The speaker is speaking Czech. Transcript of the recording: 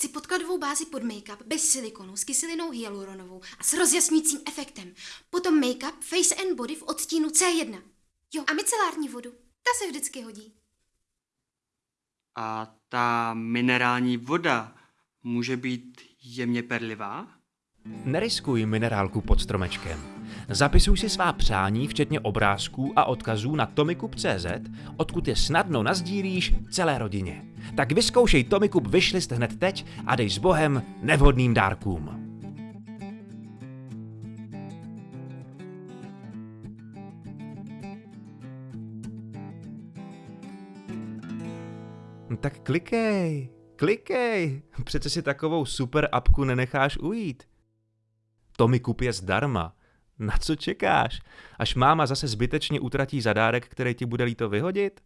Chci podkladovou bázi pod make-up bez silikonu s kyselinou hyaluronovou a s rozjasnícím efektem. Potom make-up Face and Body v odstínu C1. Jo, a micelární vodu. Ta se vždycky hodí. A ta minerální voda může být jemně perlivá? Neriskuj minerálku pod stromečkem. Zapisuj si svá přání, včetně obrázků a odkazů na tomikup.cz, odkud je snadno nazdílíš celé rodině. Tak vyzkoušej Tomikup Wishlist hned teď a dej s Bohem nevhodným dárkům. Tak klikej, klikej, přece si takovou super apku nenecháš ujít. Tomikup je zdarma. Na co čekáš? Až máma zase zbytečně utratí zadárek, který ti bude líto vyhodit?